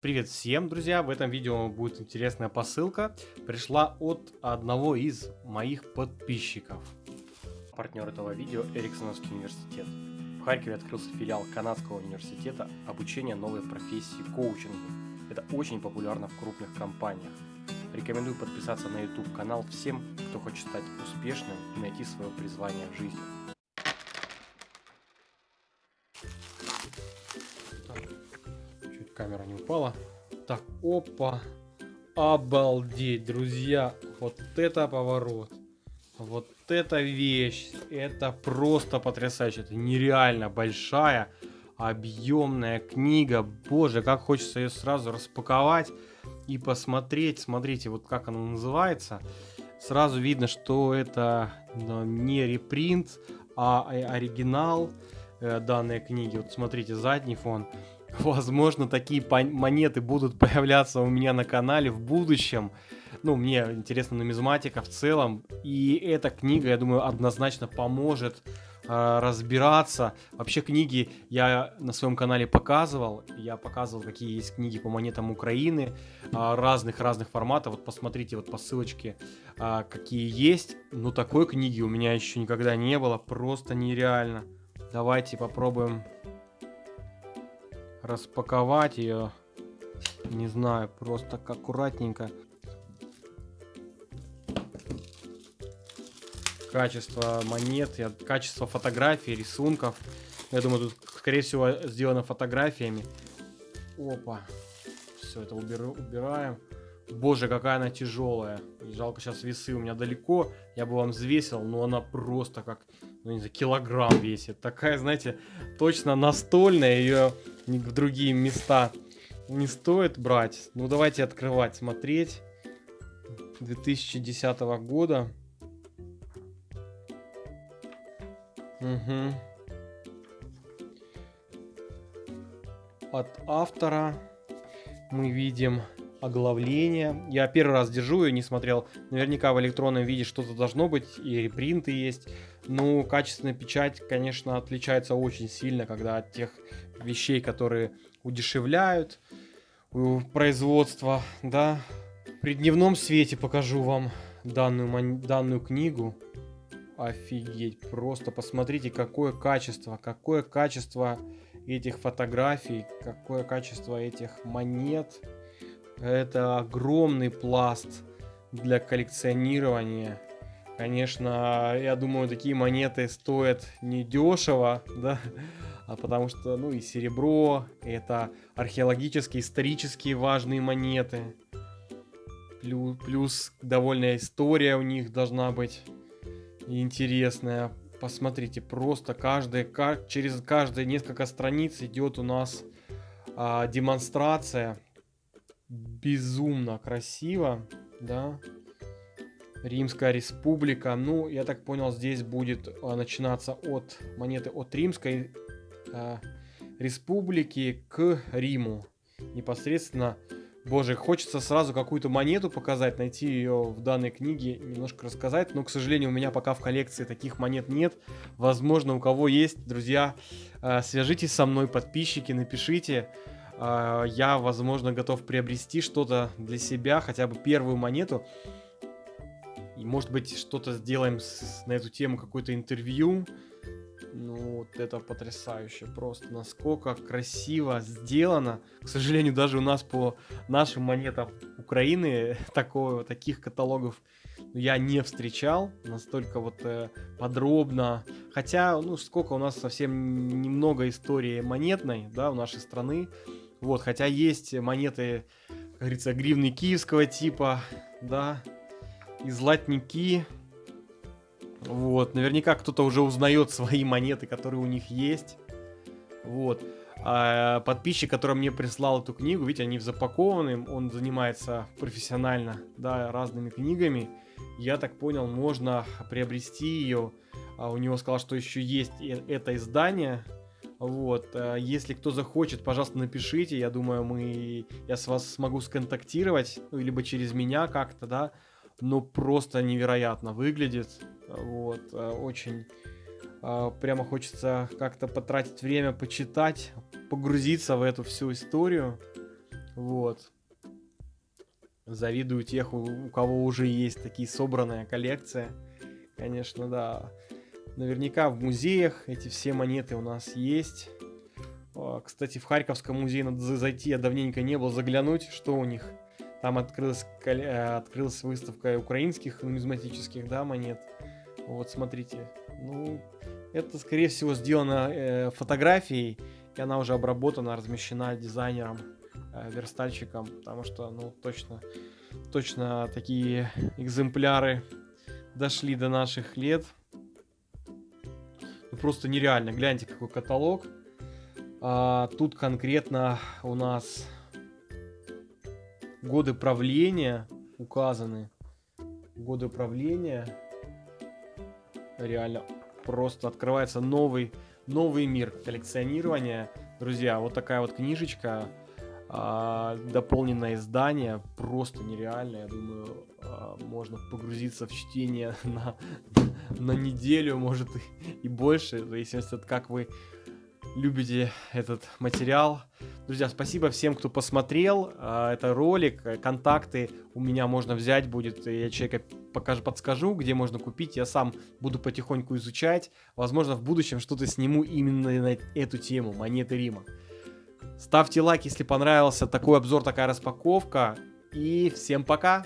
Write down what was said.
Привет всем, друзья! В этом видео будет интересная посылка. Пришла от одного из моих подписчиков. Партнер этого видео Эриксоновский университет. В Харькове открылся филиал Канадского университета обучения новой профессии коучингу. Это очень популярно в крупных компаниях. Рекомендую подписаться на YouTube канал всем, кто хочет стать успешным и найти свое призвание в жизни. Камера не упала. Так, опа. Обалдеть, друзья. Вот это поворот. Вот эта вещь. Это просто потрясающе. Это нереально большая, объемная книга. Боже, как хочется ее сразу распаковать и посмотреть. Смотрите, вот как она называется. Сразу видно, что это не репринт, а оригинал э, данной книги. Вот смотрите, задний фон. Возможно, такие монеты будут появляться у меня на канале в будущем. Ну, мне интересна нумизматика в целом. И эта книга, я думаю, однозначно поможет э, разбираться. Вообще книги я на своем канале показывал. Я показывал, какие есть книги по монетам Украины. Разных-разных форматов. Вот посмотрите вот по ссылочке, э, какие есть. Но такой книги у меня еще никогда не было. Просто нереально. Давайте попробуем распаковать ее. Не знаю, просто аккуратненько. Качество монет, качество фотографий, рисунков. Я думаю, тут, скорее всего, сделано фотографиями. Опа. Все это уберу, убираем. Боже, какая она тяжелая. Жалко, сейчас весы у меня далеко. Я бы вам взвесил, но она просто как, ну не знаю, килограмм весит. Такая, знаете, точно настольная. Ее в другие места не стоит брать. Ну, давайте открывать, смотреть. 2010 года. Угу. От автора мы видим оглавление. Я первый раз держу ее, не смотрел. Наверняка в электронном виде что-то должно быть, и репринты есть. Ну, качественная печать, конечно, отличается очень сильно, когда от тех вещей, которые удешевляют производство, да. При дневном свете покажу вам данную, данную книгу. Офигеть, просто посмотрите, какое качество, какое качество этих фотографий, какое качество этих монет. Это огромный пласт для коллекционирования. Конечно, я думаю, такие монеты стоят недешево, да, а потому что, ну, и серебро, это археологические, исторические важные монеты. Плюс, плюс довольно история у них должна быть интересная. Посмотрите, просто каждый, через каждые несколько страниц идет у нас а, демонстрация безумно красиво, да. Римская республика. Ну, я так понял, здесь будет а, начинаться от монеты от Римской а, республики к Риму. Непосредственно, боже, хочется сразу какую-то монету показать, найти ее в данной книге, немножко рассказать. Но, к сожалению, у меня пока в коллекции таких монет нет. Возможно, у кого есть, друзья, а, свяжитесь со мной, подписчики, напишите. А, я, возможно, готов приобрести что-то для себя, хотя бы первую монету. И, может быть, что-то сделаем с, на эту тему, какое-то интервью. Ну, вот это потрясающе. Просто насколько красиво сделано. К сожалению, даже у нас по нашим монетам Украины такого, таких каталогов я не встречал. Настолько вот э, подробно. Хотя, ну, сколько у нас совсем немного истории монетной, да, у нашей страны. Вот, хотя есть монеты, как говорится, гривны киевского типа, да, и златники. Вот, наверняка кто-то уже узнает свои монеты, которые у них есть. Вот. А подписчик, который мне прислал эту книгу, видите, они запакованы, он занимается профессионально, да, разными книгами. Я так понял, можно приобрести ее. А у него сказал, что еще есть это издание, вот, э, если кто захочет, пожалуйста, напишите. Я думаю, мы, я с вас смогу сконтактировать, ну, либо через меня как-то, да. Но просто невероятно выглядит. Вот, э, очень э, прямо хочется как-то потратить время, почитать, погрузиться в эту всю историю. Вот. Завидую тех, у, кого уже есть такие собранная коллекция. Конечно, да. Наверняка в музеях эти все монеты у нас есть. Кстати, в Харьковском музее надо зайти, я давненько не был, заглянуть, что у них. Там открылась, э, открылась выставка украинских нумизматических да, монет. Вот, смотрите. Ну, это, скорее всего, сделано э, фотографией, и она уже обработана, размещена дизайнером, э, верстальщиком, потому что, ну, точно, точно такие экземпляры дошли до наших лет. Просто нереально. Гляньте, какой каталог. А, тут конкретно у нас годы правления указаны. Годы правления. Реально просто открывается новый, новый мир коллекционирования. Друзья, вот такая вот книжечка, а, дополненное издание, просто нереально. Я думаю, а, можно погрузиться в чтение на, на неделю, может и, и больше, в зависимости от как вы любите этот материал. Друзья, спасибо всем, кто посмотрел. А, это ролик, контакты у меня можно взять будет. Я человека покажу, подскажу, где можно купить. Я сам буду потихоньку изучать. Возможно, в будущем что-то сниму именно на эту тему, монеты Рима. Ставьте лайк, если понравился такой обзор, такая распаковка. И всем пока!